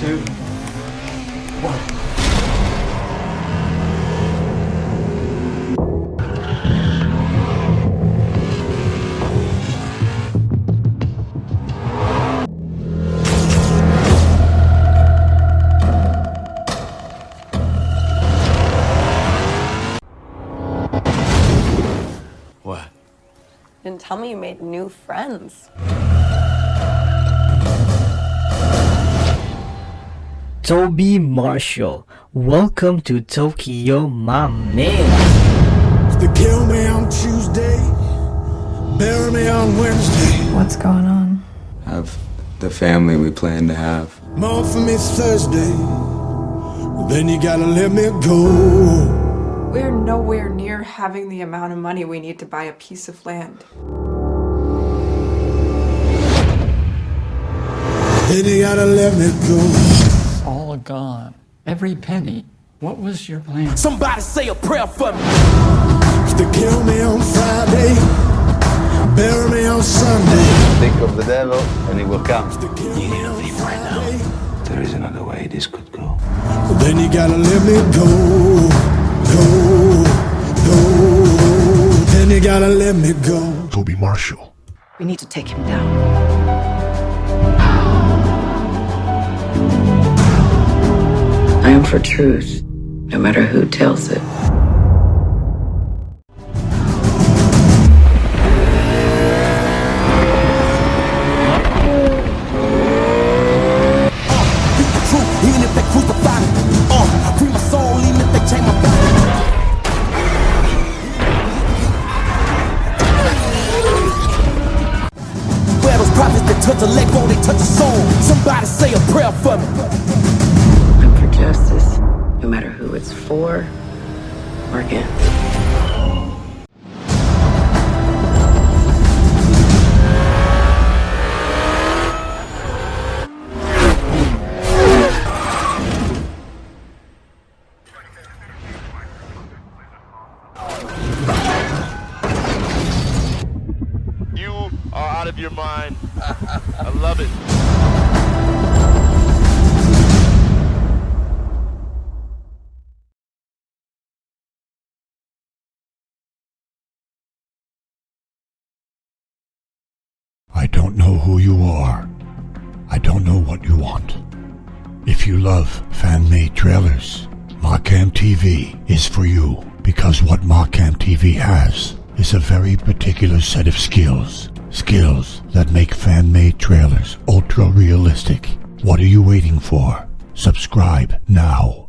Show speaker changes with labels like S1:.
S1: two, one.
S2: Didn't tell me you made new friends.
S3: Toby Marshall, welcome to Tokyo, my man.
S4: They kill me on Tuesday, bury me on Wednesday.
S5: What's going on?
S6: Have the family we plan to have.
S4: More for me Thursday, then you gotta let me go.
S5: We're nowhere near having the amount of money we need to buy a piece of land.
S4: Then you gotta let me go.
S7: all gone. Every penny. What was your plan?
S4: Somebody say a prayer for me. They kill me on Friday, bury me on Sunday.
S8: Think of the devil and he will come.
S4: You need to leave right now.
S8: There is another way this could go.
S4: Then you gotta let me go, go, gotta let me go.
S9: Toby Marshall.
S10: We need to take him down. I am for truth, no matter who tells it.
S4: Those prophets that touch a leg bone, they touch a soul. Somebody say a prayer for me.
S10: I'm for justice, no matter who it's for or against.
S9: Of your mind. I love it.
S11: I don't know who you are. I don't know what you want. If you love fan-made trailers, Markham TV is for you because what Markham TV has is a very particular set of skills. Skills that make fan-made trailers ultra realistic. What are you waiting for? Subscribe now.